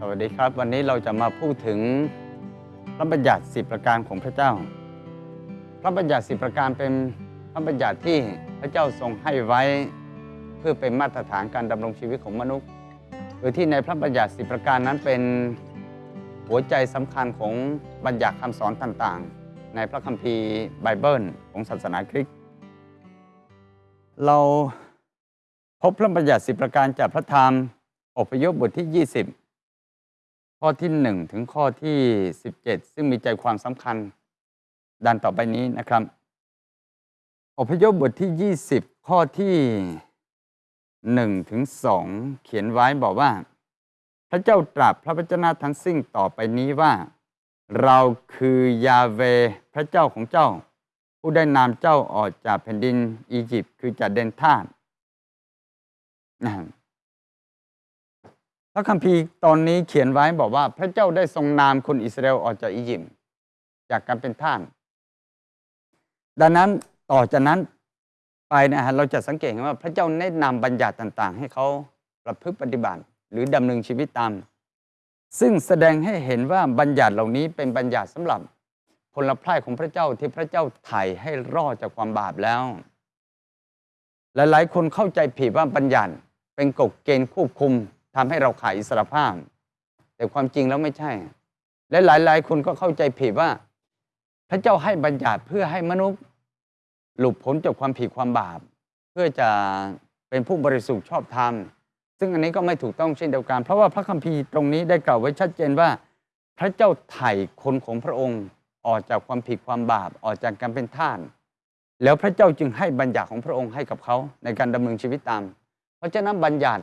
สวัสดีครับ วันนี้เราจะมาพูดถึงพระบัญญัติสิประการของพระเจ้า พระบัญญัติสิประการเป็นพระบัญญัติที่พระเจ้าทรงให้ไว้ เพื่อเป็นมาตรฐานการดำรงชีวิตของมนุษย์โดยที่ในพระบัญญัติสิประการนั้นเป็นหัวใจสำคัญของบัญญัติคำสอนต่างๆ ในพระคัมภีร์ไบเบิลของศาสนาคริสต์เราพบพระบัญญัติสิประการจากพระธรรมอพยพบทที่ 20 ข้อที่ 1 ถึงข้อที่ 17 ซึ่งมีใจความสำคัญดันต่อไปนี้นะครับ อพยพบทที่ 20 ข้อที่1ถึง2เขียนไว้บอกว่า พระเจ้าตรัสพระวจนะทั้งสิ้นต่อไปนี้ว่า เราคือยาเวพระเจ้าของเจ้า ผู้ได้นำเจ้าออกจากแผ่นดินอียิปต์คือจากเดนทาสนะครับ พระคัมภีร์ตอนนี้เขียนไว้บอกว่า พระเจ้าได้ทรงนามคนอิสราเอลออกจากอียิปต์จากการเป็นท่าสดังนั้นต่อจากนั้นไปนะฮะเราจะสังเกตเห็นว่าพระเจ้าได้นำบัญญัติต่าง ๆ ให้เขาประพฤติปฏิบัติ หรือดำเนินชีวิตตาม ซึ่งแสดงให้เห็นว่าบัญญัติเหล่านี้เป็นบัญญัติสำหรับพลพรายของพระเจ้าที่พระเจ้าไถ่ให้รอดจากความบาปแล้ว หลายๆ คนเข้าใจผิดว่าบัญญัติเป็นกฎเกณฑ์ควบคุม ทำให้เราขาดอิสรภาพ แต่ความจริงแล้วไม่ใช่ และหลาย ๆ คนก็เข้าใจผิดว่า พระเจ้าให้บัญญัติเพื่อให้มนุษย์หลุดพ้นจากความผิดความบาป เพื่อจะเป็นผู้บริสุทธิ์ชอบธรรม ซึ่งอันนี้ก็ไม่ถูกต้องเช่นเดียวกัน เพราะว่าพระคัมภีร์ตรงนี้ได้กล่าวไว้ชัดเจนว่า พระเจ้าไถ่คนของพระองค์ออกจากความผิดความบาปออกจากการเป็นทาสแล้วพระเจ้าจึงให้บัญญัติของพระองค์ให้กับเขาในการดำเนินชีวิตตาม เพราะฉะนั้นบัญญัติ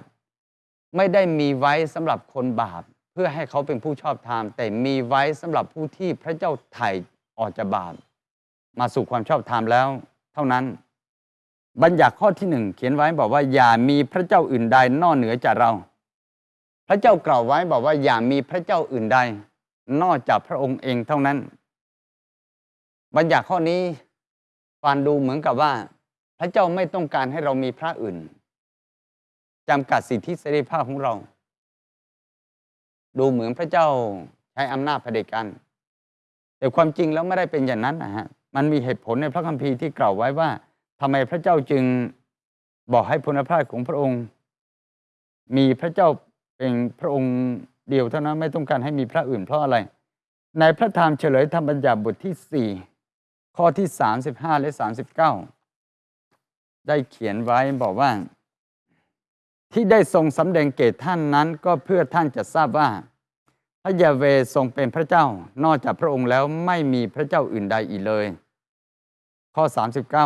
ไม่ได้มีไว้สำหรับคนบาป เพื่อให้เขาเป็นผู้ชอบธรรมแต่มีไว้สำหรับผู้ที่พระเจ้าไถ่ออกจากบาป มาสู่ความชอบธรรมแล้ว เท่านั้น บัญญัติข้อที่หนึ่งเขียนไว้บอกว่าอย่ามีพระเจ้าอื่นใดนอกเหนือจากเรา พระเจ้ากล่าวไว้บอกว่าอย่ามีพระเจ้าอื่นใด นอกจากพระองค์เองเท่านั้น บัญญัติข้อนี้ฟันดูเหมือนกับว่า พระเจ้าไม่ต้องการให้เรามีพระอื่น จำกัดสิทธิเสรีภาพของเรา ดูเหมือนพระเจ้าใช้อำนาจเผด็จการแต่ความจริงแล้วไม่ได้เป็นอย่างนั้นนะฮะมันมีเหตุผลในพระคัมภีร์ที่กล่าวไว้ว่าทำไมพระเจ้าจึงบอกให้พลพระของพระองค์ มีพระเจ้าเป็นพระองค์เดียวเท่านั้นไม่ต้องการให้มีพระอื่นเพราะอะไร ในพระธรรมเฉลยธรรมบัญญัติบทที่ 4 ข้อที่ 35 และ 39 ได้เขียนไว้บอกว่า ที่ได้ทรงสำแดงเกตท่านนั้นก็เพื่อท่านจะทราบว่าพระยาเวทรงเป็นพระเจ้า นอกจากพระองค์แล้วไม่มีพระเจ้าอื่นใดอีกเลย ข้อ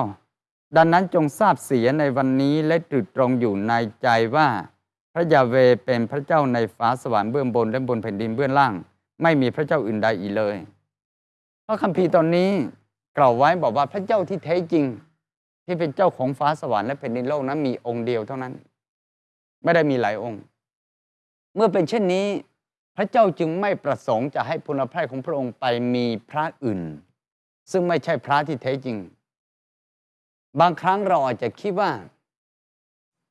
39 ดังนั้นจงทราบเสียในวันนี้และตรึกตรงอยู่ในใจว่า พระยาเวเป็นพระเจ้าในฟ้าสวรรค์เบื้องบนและบนแผ่นดินเบื้องล่าง ไม่มีพระเจ้าอื่นใดอีกเลยพระคัมภีร์ตอนนี้กล่าวไว้บอกว่าพระเจ้าที่แท้จริง ที่เป็นเจ้าของฟ้าสวรรค์และแผ่นดินโลกนั้นมีองค์เดียวเท่านั้น ไม่ได้มีหลายองค์ เมื่อเป็นเช่นนี้ พระเจ้าจึงไม่ประสงค์จะให้พลพระของพระองค์ไปมีพระอื่น ซึ่งไม่ใช่พระที่แท้จริง บางครั้งเราอาจจะคิดว่า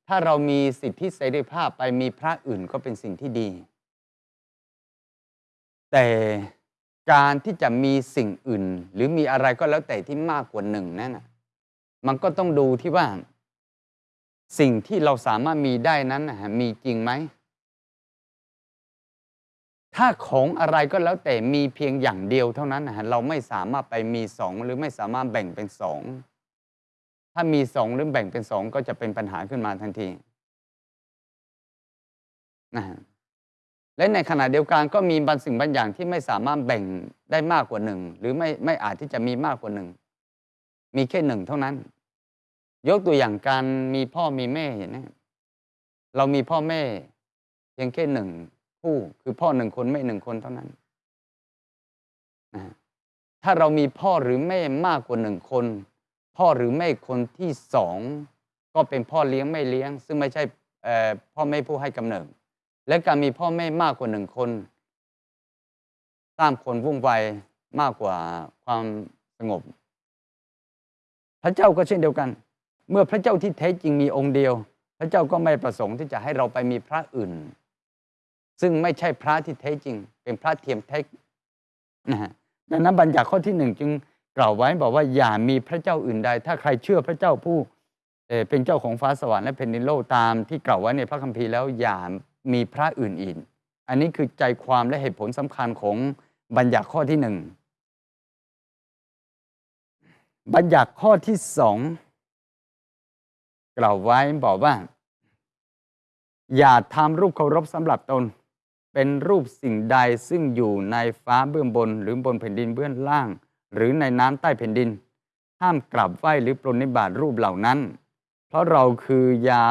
ถ้าเรามีสิทธิเสรีภาพไปมีพระอื่นก็เป็นสิ่งที่ดี แต่การที่จะมีสิ่งอื่น หรือมีอะไรก็แล้วแต่ที่มากกว่าหนึ่งนั่นมันก็ต้องดูที่ว่า สิ่งที่เราสามารถมีได้นั้นมีจริงไหม ถ้าของอะไรก็แล้วแต่มีเพียงอย่างเดียวเท่านั้นเราไม่สามารถไปมีสองหรือไม่สามารถแบ่งเป็นสอง ถ้ามีสองหรือแบ่งเป็นสองก็จะเป็นปัญหาขึ้นมาทันทีนะและในขณะเดียวกันก็มีบางสิ่งบางอย่างที่ไม่สามารถแบ่งได้มากกว่าหนึ่งหรือไม่ไม่อาจที่จะมีมากกว่าหนึ่งมีแค่หนึ่งเท่านั้น ยกตัวอย่างการมีพ่อมีแม่เห็นไหมเรามีพ่อแม่เพียงแค่หนึ่งคู่คือพ่อหนึ่งคนแม่หนึ่งคนเท่านั้นถ้าเรามีพ่อหรือแม่มากกว่าหนึ่งคน พ่อหรือแม่คนที่สองก็เป็นพ่อเลี้ยงไม่เลี้ยง ซึ่งไม่ใช่พ่อแม่ผู้ให้กำเนิด และการมีพ่อแม่มากกว่าหนึ่งคนสร้างคนวุ่นวายมากกว่าความสงบ พระเจ้าก็เช่นเดียวกัน เมื่อพระเจ้าที่แท้จริงมีองค์เดียว พระเจ้าก็ไม่ประสงค์ที่จะให้เราไปมีพระอื่น ซึ่งไม่ใช่พระที่แท้จริง เป็นพระเทียมแท้นะฮะดังนั้นบัญญัติข้อที่หนึ่งจึงกล่าวไว้บอกว่าอย่ามีพระเจ้าอื่นใด ถ้าใครเชื่อพระเจ้าผู้เป็นเจ้าของฟ้าสวรรค์และแผ่นดินโลกตามที่กล่าวไว้ในพระคัมภีร์แล้วอย่ามีพระอื่นอีกอันนี้คือใจความและเหตุผลสำคัญของบัญญัติข้อที่หนึ่งบัญญัติข้อที่สอง กล่าวไว้บอกว่า อย่าทำรูปเคารพสำหรับตน เป็นรูปสิ่งใดซึ่งอยู่ในฟ้าเบื้องบน หรือบนแผ่นดินเบื้องล่าง หรือในน้ำใต้แผ่นดิน ห้ามกราบไหว้หรือปรนนิบาตรูปเหล่านั้น เพราะเราคือยา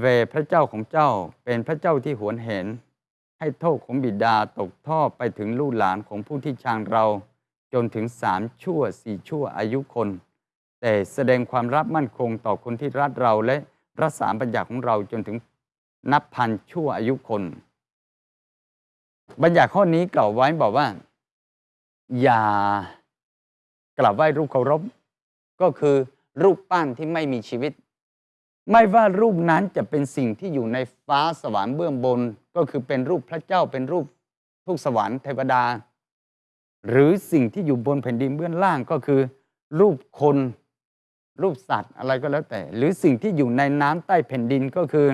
เวพระเจ้าของเจ้าเป็นพระเจ้าที่หวนเห็น ให้โทษของบิดาตกท่อไปถึงลูกหลานของผู้ที่ชังเรา จนถึงสามชั่วสี่ชั่วอายุคน แต่แสดงความรับมั่นคงต่อคนที่รักเราและรักษาบัญญัติของเราจนถึงนับพันชั่วอายุคน บัญญัติข้อนี้กล่าวไว้บอกว่า อย่ากราบไหว้รูปเคารพ ก็คือรูปปั้นที่ไม่มีชีวิต ไม่ว่ารูปนั้นจะเป็นสิ่งที่อยู่ในฟ้าสวรรค์เบื้องบน ก็คือเป็นรูปพระเจ้าเป็นรูปทุกสวรรค์เทวดา หรือสิ่งที่อยู่บนแผ่นดินเบื้องล่างก็คือ รูปคน รูปสัตว์อะไรก็แล้วแต่ หรือสิ่งที่อยู่ในน้ำใต้แผ่นดินก็คือ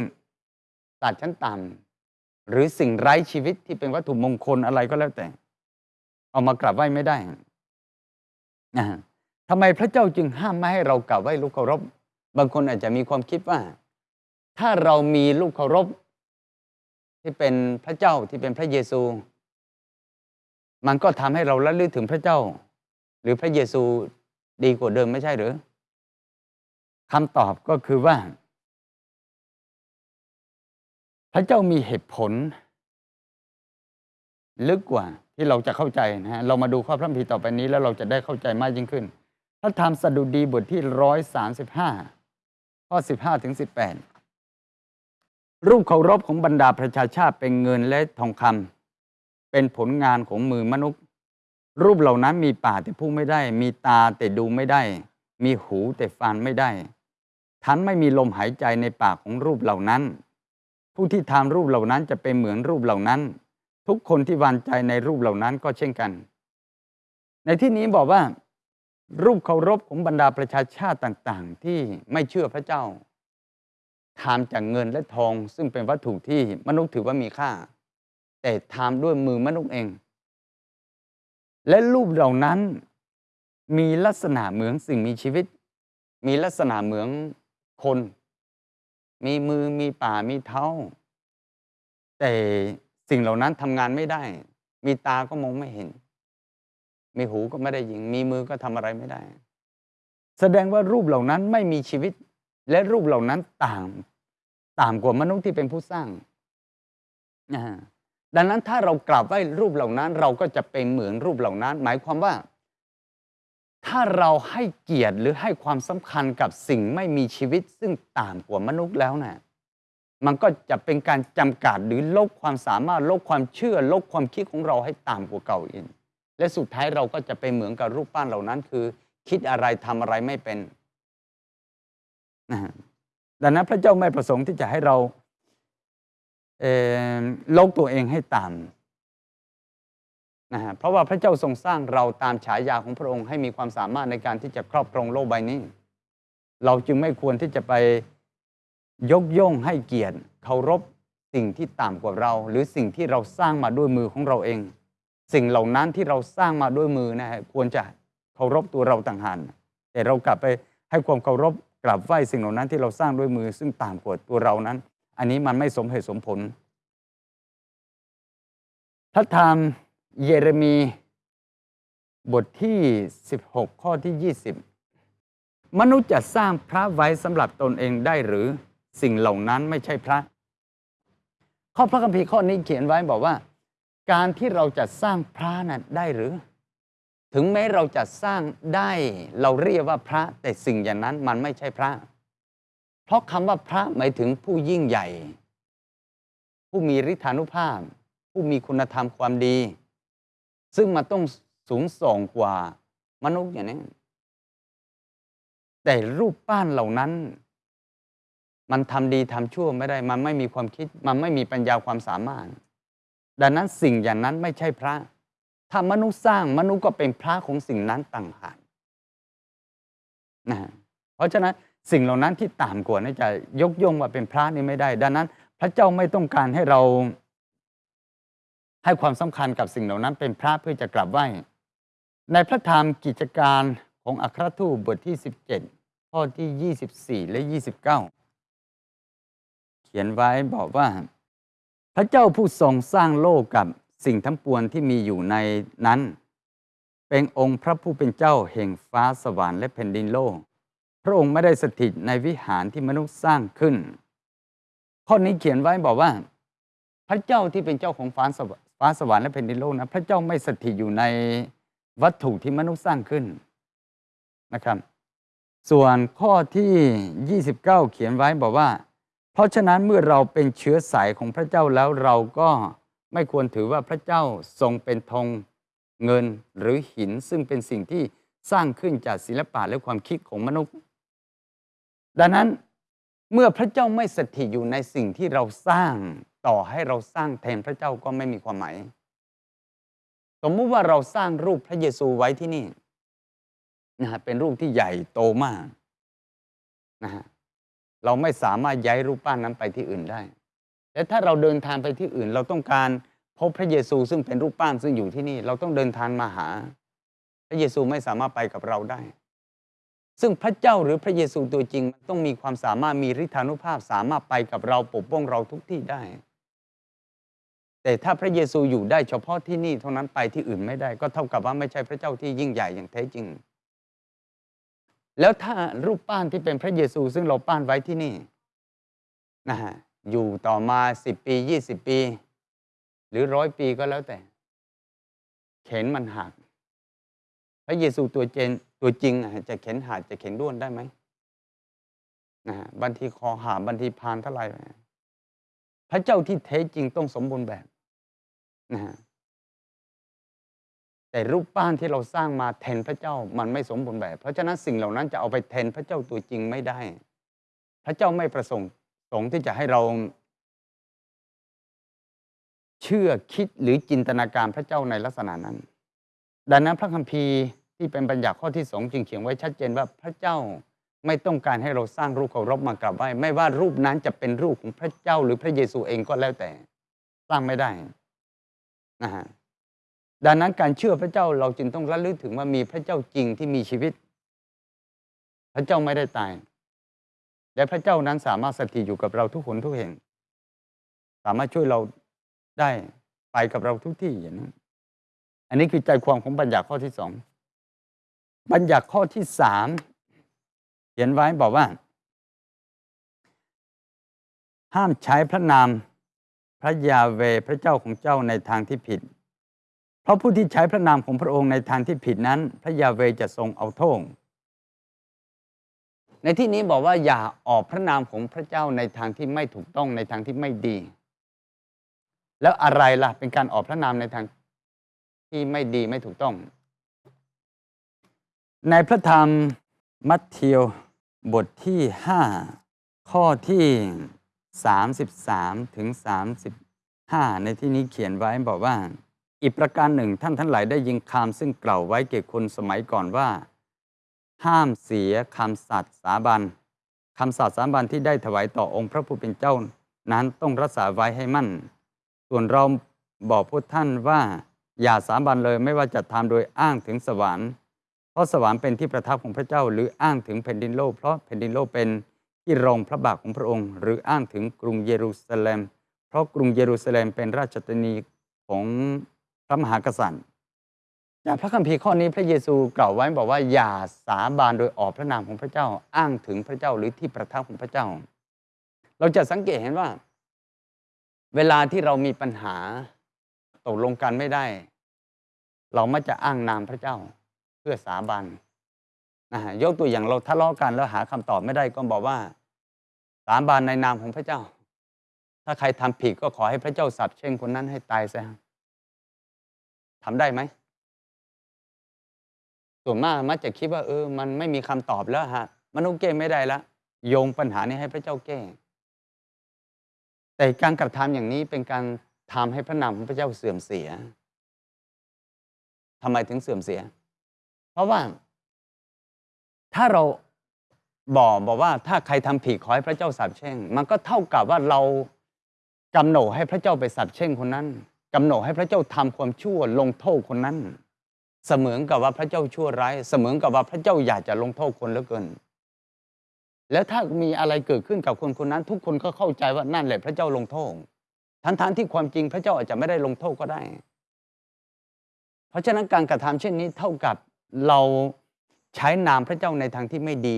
สัตว์ชั้นต่ำหรือสิ่งไร้ชีวิตที่เป็นวัตถุมงคลอะไรก็แล้วแต่ เอามากราบไหว้ไม่ได้นะทำไมพระเจ้าจึงห้ามไม่ให้เรากราบไหว้ลูกเคารพ บางคนอาจจะมีความคิดว่า ถ้าเรามีลูกเคารพ ที่เป็นพระเจ้าที่เป็นพระเยซู มันก็ทำให้เราระลึกถึงพระเจ้า หรือพระเยซูดีกว่าเดิมไม่ใช่หรือ คำตอบก็คือว่า พระเจ้ามีเหตุผล ลึกกว่าที่เราจะเข้าใจนะฮะเรามาดูข้อพระคัมภีร์ต่อไปนี้ แล้วเราจะได้เข้าใจมากยิ่งขึ้น พระธรรมสดุดีบทที่ร้อยสาสิบห้าข้อสิบห้าถึงสิบแปดรูปเคารพของบรรดาประชาชาติเป็นเงินและทองคำเป็นผลงานของมือมนุษย์ รูปเหล่านั้นมีปากแต่พูดไม่ได้ มีตาแต่ดูไม่ได้ มีหูแต่ฟังไม่ได้ ทันไม่มีลมหายใจในปากของรูปเหล่านั้น ผู้ที่ทำรูปเหล่านั้นจะเป็นเหมือนรูปเหล่านั้น ทุกคนที่วานใจในรูปเหล่านั้นก็เช่นกัน ในที่นี้บอกว่า รูปเคารพของบรรดาประชาชาติต่างๆ ที่ไม่เชื่อพระเจ้าทำจากเงินและทองซึ่งเป็นวัตถุที่มนุษย์ถือว่ามีค่า แต่ทำด้วยมือมนุษย์เอง และรูปเหล่านั้นมีลักษณะเหมือนสิ่งมีชีวิต มีลักษณะเหมือน คน มีมือมีป่ามีเท้า แต่สิ่งเหล่านั้นทำงานไม่ได้ มีตาก็มองไม่เห็น มีหูก็ไม่ได้ยินมีมือก็ทำอะไรไม่ได้ แสดงว่ารูปเหล่านั้นไม่มีชีวิต และรูปเหล่านั้นต่าง ต่างกว่ามนุษย์ที่เป็นผู้สร้างนะดังนั้นถ้าเรากราบไหว้รูปเหล่านั้น เราก็จะเป็นเหมือนรูปเหล่านั้น หมายความว่า ถ้าเราให้เกียรติหรือให้ความสำคัญกับสิ่งไม่มีชีวิตซึ่งต่างกว่ามนุษย์แล้วนะ่ะมันก็จะเป็นการจำกัดหรือลดความสามารถลดความเชื่อลดความคิดของเราให้ต่ำกว่าเก่าอีกและสุดท้ายเราก็จะไปเหมือนกับรูปปั้นเหล่านั้น คือ คิดอะไรทำอะไรไม่เป็นนะฮะดังนั้นพระเจ้าไม่ประสงค์ที่จะให้เราเลกตัวเองให้ต่ำ นะฮะเพราะว่าพระเจ้าทรงสร้างเราตามฉายาของพระองค์ให้มีความสามารถในการที่จะครอบครองโลกใบนี้ เราจึงไม่ควรที่จะไปยกย่องให้เกียรติเคารพสิ่งที่ต่ำกว่าเรา หรือสิ่งที่เราสร้างมาด้วยมือของเราเอง สิ่งเหล่านั้นที่เราสร้างมาด้วยมือนะฮะควรจะเคารพตัวเราต่างหากแต่เรากลับไปให้ความเคารพกราบไหว้สิ่งเหล่านั้นที่เราสร้างด้วยมือ ซึ่งต่ำกว่าตัวเรานั้น อันนี้มันไม่สมเหตุสมผลพระธรรม เยเรมีบทที่ 16 ข้อที่ 20 มนุษย์จะสร้างพระไว้สำหรับตนเองได้หรือสิ่งเหล่านั้นไม่ใช่พระ ข้อพระคัมภีร์ข้อนี้เขียนไว้บอกว่า การที่เราจะสร้างพระนั้นได้หรือ ถึงแม้เราจะสร้างได้เราเรียกว่าพระ แต่สิ่งอย่างนั้นมันไม่ใช่พระ เพราะคำว่าพระหมายถึงผู้ยิ่งใหญ่ ผู้มีฤทธานุภาพ ผู้มีคุณธรรมความดี ซึ่งมันต้องสูงส่งกว่ามนุษย์อย่างนี้แต่รูปปั้นเหล่านั้น มันทำดีทำชั่วไม่ได้ มันไม่มีความคิด มันไม่มีปัญญาความสามารถ ดังนั้นสิ่งอย่างนั้นไม่ใช่พระ ถ้ามนุษย์สร้างมนุษย์ก็เป็นพระของสิ่งนั้นต่างหากนะฮะเพราะฉะนั้นสิ่งเหล่านั้นที่ต่ำกว่านี่จะยกย่องว่าเป็นพระนี่ไม่ได้ ดังนั้น พระเจ้าไม่ต้องการให้เรา ให้ความสำคัญกับสิ่งเหล่านั้นเป็นพระเพื่อจะกลับไหว้ในพระธรรมกิจการของอัครทูตบทที่ 17 ข้อที่ 24 และ 29 เขียนไว้บอกว่า พระเจ้าผู้ทรงสร้างโลกกับสิ่งทั้งปวงที่มีอยู่ในนั้น เป็นองค์พระผู้เป็นเจ้าแห่งฟ้าสวรรค์และแผ่นดินโลก พระองค์ไม่ได้สถิตในวิหารที่มนุษย์สร้างขึ้น ข้อนี้เขียนไว้บอกว่า พระเจ้าที่เป็นเจ้าของฟ้าสวรรค์ ฟ้าสวรรค์และแผ่นดินโลกนะพระเจ้าไม่สถิตอยู่ในวัตถุที่มนุษย์สร้างขึ้นนะครับ ส่วนข้อที่ 29 เขียนไว้บอกว่า เพราะฉะนั้นเมื่อเราเป็นเชื้อสายของพระเจ้าแล้วเราก็ไม่ควรถือว่าพระเจ้าทรงเป็นทองเงินหรือหินซึ่งเป็นสิ่งที่สร้างขึ้นจากศิลปะและความคิดของมนุษย์ ดังนั้น เมื่อพระเจ้าไม่สถิตอยู่ในสิ่งที่เราสร้าง ต่อให้เราสร้างแทนพระเจ้าก็ไม่มีความหมาย สมมุติว่าเราสร้างรูปพระเยซูไว้ที่นี่นะฮะเป็นรูปที่ใหญ่โตมากนะฮะเราไม่สามารถย้ายรูปปั้นนั้นไปที่อื่นได้ แต่ถ้าเราเดินทางไปที่อื่น เราต้องการพบพระเยซูซึ่งเป็นรูปปั้นซึ่งอยู่ที่นี่ เราต้องเดินทางมาหา พระเยซูไม่สามารถไปกับเราได้ ซึ่งพระเจ้าหรือพระเยซูตัวจริงมันต้องมีความสามารถมีฤทธานุภาพสามารถไปกับเราปกป้องเราทุกที่ได้ แต่ถ้าพระเยซูอยู่ได้เฉพาะที่นี่เท่านั้นไปที่อื่นไม่ได้ ก็เท่ากับว่าไม่ใช่พระเจ้าที่ยิ่งใหญ่อย่างแท้จริง แล้วถ้ารูปปั้นที่เป็นพระเยซูซึ่งเราปั้นไว้ที่นี่นะฮะอยู่ต่อมาสิบปียี่สิบปี หรือร้อยปีก็แล้วแต่ เข็นมันหัก พระเยซูตัวเจน ตัวจริงอะจะเข็นหักจะเข็นด้วนได้ไหมนะฮะบันทีคอหาบันทีพานเท่าไหร่พระเจ้าที่แท้จริงต้องสมบูรณ์แบบนะฮะแต่รูปปั้นที่เราสร้างมาแทนพระเจ้ามันไม่สมบูรณ์แบบ เพราะฉะนั้นสิ่งเหล่านั้นจะเอาไปแทนพระเจ้าตัวจริงไม่ได้ พระเจ้าไม่ประสงค์สงค์ที่จะให้เรา เชื่อคิดหรือจินตนาการพระเจ้าในลักษณะนั้น ดังนั้นพระคัมภีร์ ที่เป็นบัญญัติข้อที่สองจึงเขียนไว้ชัดเจนว่าพระเจ้าไม่ต้องการให้เราสร้างรูปเคารพมากราบไหว้ไม่ว่ารูปนั้นจะเป็นรูปของพระเจ้าหรือพระเยซูเองก็แล้วแต่ สร้างไม่ได้นะฮะดังนั้นการเชื่อพระเจ้าเราจึงต้องระลึกถึงว่ามีพระเจ้าจริงที่มีชีวิต พระเจ้าไม่ได้ตาย และพระเจ้านั้นสามารถสถิตอยู่กับเราทุกคนทุกแห่ง สามารถช่วยเราได้ไปกับเราทุกที่อย่างนั้นอันนี้คือใจความของบัญญัติข้อที่สอง บัญญัติข้อที่สามเขียนไว้บอกว่า ห้ามใช้พระนามพระยาเวพระเจ้าของเจ้าในทางที่ผิด เพราะผู้ที่ใช้พระนามของพระองค์ในทางที่ผิดนั้น พระยาเวจะทรงเอาโทษในที่นี้บอกว่าอย่าออกพระนามของพระเจ้าในทางที่ไม่ถูกต้องในทางที่ไม่ดี แล้วอะไรล่ะเป็นการออกพระนามในทางที่ไม่ดีไม่ถูกต้อง ในพระธรรมมัทธิวบทที่ 5 ข้อที่ 33 ถึง 35 ในที่นี้เขียนไว้บอกว่า อีกประการหนึ่งท่านทั้งหลายได้ยินคำซึ่งกล่าวไว้เกี่ยวคนสมัยก่อนว่า ห้ามเสียคำสัตย์สาบันคำสัตย์สาบันที่ได้ถวายต่อองค์พระผู้เป็นเจ้านั้นต้องรักษาไว้ให้มั่น ส่วนเราบอกพวกท่านว่า อย่าสาบันเลยไม่ว่าจะทำโดยอ้างถึงสวรรค์ เพราะสวรรค์เป็นที่ประทับของพระเจ้า หรืออ้างถึงแผ่นดินโลก เพราะแผ่นดินโลกเป็นที่รองพระบาทของพระองค์ หรืออ้างถึงกรุงเยรูซาเล็ม เพราะกรุงเยรูซาเล็มเป็นราชธานีของพระมหากษัตริย์จากพระคัมภีร์ข้อนี้พระเยซูกล่าวไว้บอกว่าอย่าสาบานโดยออกพระนามของพระเจ้า อ้างถึงพระเจ้าหรือที่ประทับของพระเจ้า เราจะสังเกตเห็นว่า เวลาที่เรามีปัญหาตกลงกันไม่ได้ เรามักจะอ้างนามพระเจ้า เพื่อสาบานนะฮะยกตัวอย่างเราทะเลาะกันแล้วหาคำตอบไม่ได้ก็บอกว่า สาบานในนามของพระเจ้า ถ้าใครทำผิดก็ขอให้พระเจ้าสับเช่นคนนั้นให้ตายซะทำได้ไหมส่วนมากมักจะคิดว่าเออ มันไม่มีคำตอบแล้วฮะมนุษย์แก้ไม่ได้ละโยงปัญหานี้ให้พระเจ้าแก้ แต่การกระทำอย่างนี้เป็นการทำให้พระนามของพระเจ้าเสื่อมเสียทำไมถึงเสื่อมเสีย เพราะว่า ถ้าเราบอกบอกว่า ถ้าใครทำผิดขอให้พระเจ้าสาปแช่ง มันก็เท่ากับว่าเรากำหนดให้พระเจ้าไปสาปแช่งคนนั้นกำหนดให้พระเจ้าทำความชั่วลงโทษคนนั้น เสมือนกับว่าพระเจ้าชั่วร้ายเสมือนกับว่าพระเจ้าอยากจะลงโทษคนเหลือเกิน แล้วถ้ามีอะไรเกิดขึ้นกับคนคนนั้น ทุกคนก็เข้าใจว่านั่นแหละพระเจ้าลงโทษทั้งๆที่ความจริงพระเจ้าอาจจะไม่ได้ลงโทษก็ได้ เพราะฉะนั้นการกระทำเช่นนี้เท่ากับ เราใช้นามพระเจ้าในทางที่ไม่ดี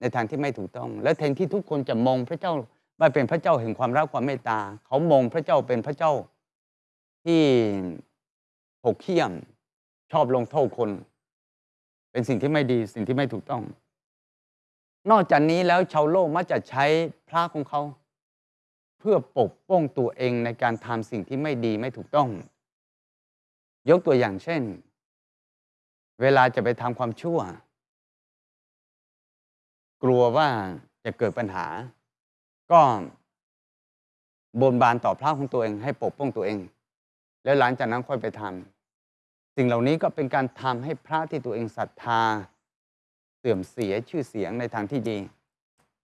ในทางที่ไม่ถูกต้อง และแทนที่ทุกคนจะมองพระเจ้าว่าเป็นพระเจ้าแห่งความรักความเมตตา เขามองพระเจ้าเป็นพระเจ้าที่หกเขี้ยม ชอบลงโทษคน เป็นสิ่งที่ไม่ดีสิ่งที่ไม่ถูกต้อง นอกจากนี้แล้วชาวโลกมักจะใช้พระของเขา เพื่อปกป้องตัวเองในการทำสิ่งที่ไม่ดีไม่ถูกต้อง ยกตัวอย่างเช่น เวลาจะไปทำความชั่ว กลัวว่าจะเกิดปัญหา ก็บนบานต่อพระของตัวเอง ให้ปกป้องตัวเอง แล้วหลังจากนั้นค่อยไปทำสิ่งเหล่านี้ก็เป็นการทำให้พระที่ตัวเองศรัทธา เสื่อมเสียชื่อเสียงในทางที่ดี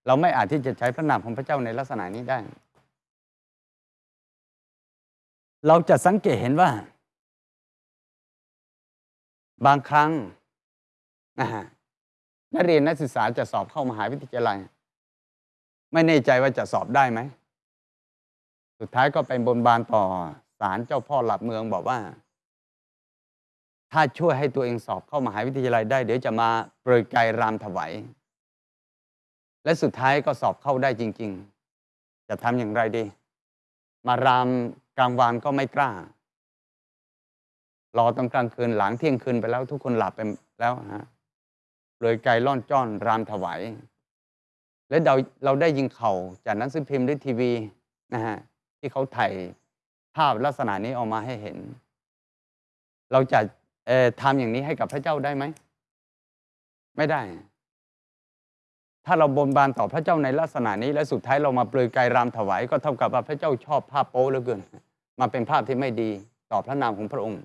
เราไม่อาจที่จะใช้พระนามของพระเจ้าในลักษณะนี้ได้ เราจะสังเกตเห็นว่า บางครั้งนะฮะนักเรียนนักศึกษาจะสอบเข้ามหาวิทยาลัย ไม่แน่ใจว่าจะสอบได้ไหม สุดท้ายก็ไปบนบานต่อศาลเจ้าพ่อหลับเมืองบอกว่า ถ้าช่วยให้ตัวเองสอบเข้ามหาวิทยาลัยได้ เดี๋ยวจะมาเปรยไกายรามถวายและสุดท้ายก็สอบเข้าได้จริง ๆ จะทำอย่างไรดี มารามกลางวันก็ไม่กล้า รอตอนกลางคืนหลังเที่ยงคืนไปแล้วทุกคนหลับไปแล้วฮะเลยไกลล่อนจ้อนรามถวายและเราเราได้ยิงเข่าจากนังสือพิมพ์หรือทีวีนะฮะที่เขาถ่ายภาพลักษณะนี้ออกมาให้เห็น เราจะเอ่อทำอย่างนี้ให้กับพระเจ้าได้ไหม ไม่ได้ ถ้าเราบนบานต่อพระเจ้าในลักษณะนี้ และสุดท้ายเรามาเปลือยกายรามถวาย ก็เท่ากับว่าพระเจ้าชอบภาพโป๊เหลือเกิน มาเป็นภาพที่ไม่ดีต่อพระนามของพระองค์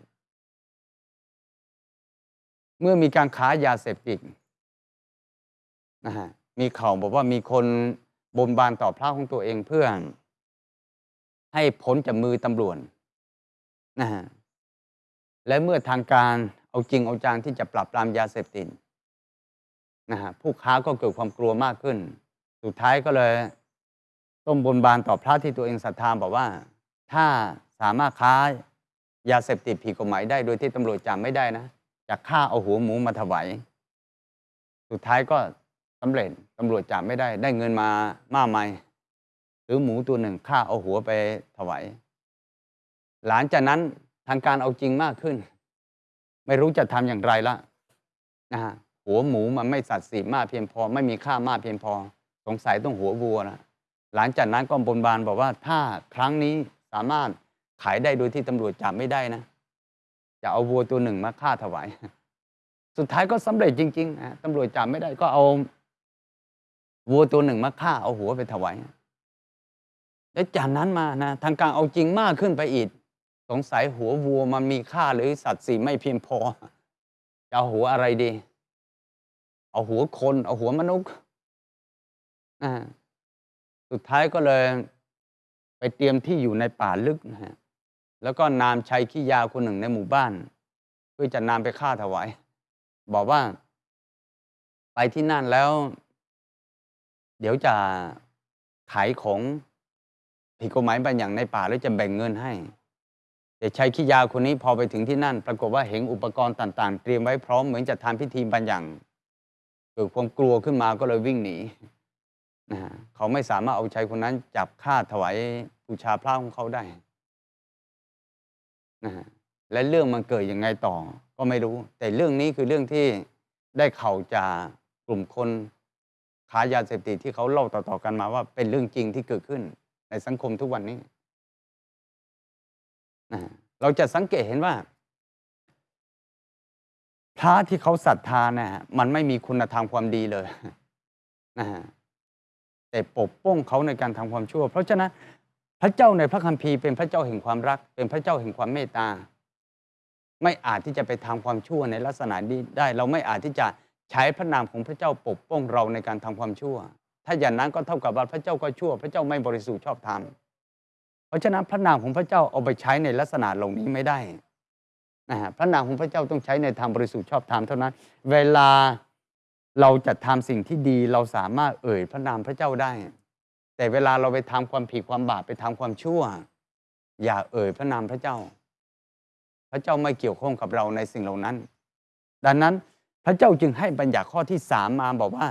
เมื่อมีการค้ายาเสพติดนะฮะมีข่าวบอกว่ามีคนบนบานต่อพระของตัวเองเพื่อ ให้พ้นจากมือตำรวจนะฮะและเมื่อทางการเอาจริงเอาจังที่จะปราบปรามยาเสพติดนะฮะผู้ค้าก็เกิดความกลัวมากขึ้น สุดท้ายก็เลย ต้มบนบานต่อพระที่ตัวเองศรัทธาบอกว่า ถ้าสามารถค้ายาเสพติดผิดกฎหมายได้โดยที่ตำรวจจับไม่ได้นะ จะฆ่าเอาหัวหมูมาถวายสุดท้ายก็สำเร็จตำรวจจับไม่ได้ได้เงินมามากมายหรือหมูตัวหนึ่งฆ่าเอาหัวไปถวายหลังจากนั้นทางการเอาจริงมากขึ้น ไม่รู้จะทำอย่างไรละนะฮะหัวหมูมันไม่สัตว์สีมากเพียงพอ ไม่มีค่ามากเพียงพอ สงสัยต้องหัววัวนะหลังจากนั้นก็บนบานบอกว่าถ้าครั้งนี้สามารถขายได้โดยที่ตำรวจจับไม่ได้นะ จะเอาวัวตัวหนึ่งมาฆ่าถวาย สุดท้ายก็สำเร็จจริงๆนะตำรวจจับไม่ได้ก็เอาวัวตัวหนึ่งมาฆ่าเอาหัวไปถวายแล้วจากนั้นมานะทางการเอาจริงมากขึ้นไปอีก สงสัยหัววัวมันมีค่าหรือสัตว์สีไม่เพียงพอ จะเอาหัวอะไรดี เอาหัวคน เอาหัวมนุษย์สุดท้ายก็เลย ไปเตรียมที่อยู่ในป่าลึกนะฮะ แล้วก็นามชัยขี้ยาคนหนึ่งในหมู่บ้าน เพื่อจะนำไปฆ่าถวาย บอกว่า ไปที่นั่นแล้ว เดี๋ยวจะขายของผิดกฎหมายบางอย่างในป่าแล้วจะแบ่งเงินให้ แต่ชัยขี้ยาคนนี้พอไปถึงที่นั่น ปรากฏว่าเห็นอุปกรณ์ต่าง ๆ เตรียมไว้พร้อมเหมือนจะทำพิธีบางอย่างเกิดความกลัวขึ้นมาก็เลยวิ่งหนีนะฮะเขาไม่สามารถเอาชัยคนนั้นจับฆ่าถวายบูชาพระของเขาได้ นะฮะและเรื่องมันเกิดยังไงต่อก็ไม่รู้ แต่เรื่องนี้คือเรื่องที่ได้เข่าจากกลุ่มคนค้ายาเสพติดที่เขาเล่าต่อๆกันมาว่าเป็นเรื่องจริงที่เกิดขึ้นในสังคมทุกวันนี้นะเราจะสังเกตเห็นว่า พระที่เขาศรัทธานะฮะมันไม่มีคุณธรรมความดีเลยนะฮะแต่ปกป้องเขาในการทำความชั่ว เพราะฉะนั้น พระเจ้าในพระคัมภีร์เป็นพระเจ้าแห่งความรัก เป็นพระเจ้าแห่งความเมตตา ไม่อาจที่จะไปทำความชั่วในลักษณะนี้ได้ เราไม่อาจที่จะใช้พระนามของพระเจ้าปกป้องเราในการทำความชั่ว ถ้าอย่างนั้นก็เท่ากับว่าพระเจ้าก็ชั่ว พระเจ้าไม่บริสุทธิ์ชอบธรรมเพราะฉะนั้นพระนามของพระเจ้าเอาไปใช้ในลักษณะเหล่านี้ไม่ได้นะฮะพระนามของพระเจ้าต้องใช้ในทางบริสุทธิ์ชอบธรรมเท่านั้น เวลาเราจะทำสิ่งที่ดีเราสามารถเอ่ยพระนามพระเจ้าได้ แต่เวลาเราไปทำความผิดความบาปไปทำความชั่ว อย่าเอ่ยพระนามพระเจ้า พระเจ้าไม่เกี่ยวข้องกับเราในสิ่งเหล่านั้น ดังนั้นพระเจ้าจึงให้บัญญัติข้อที่สามมาบอกว่า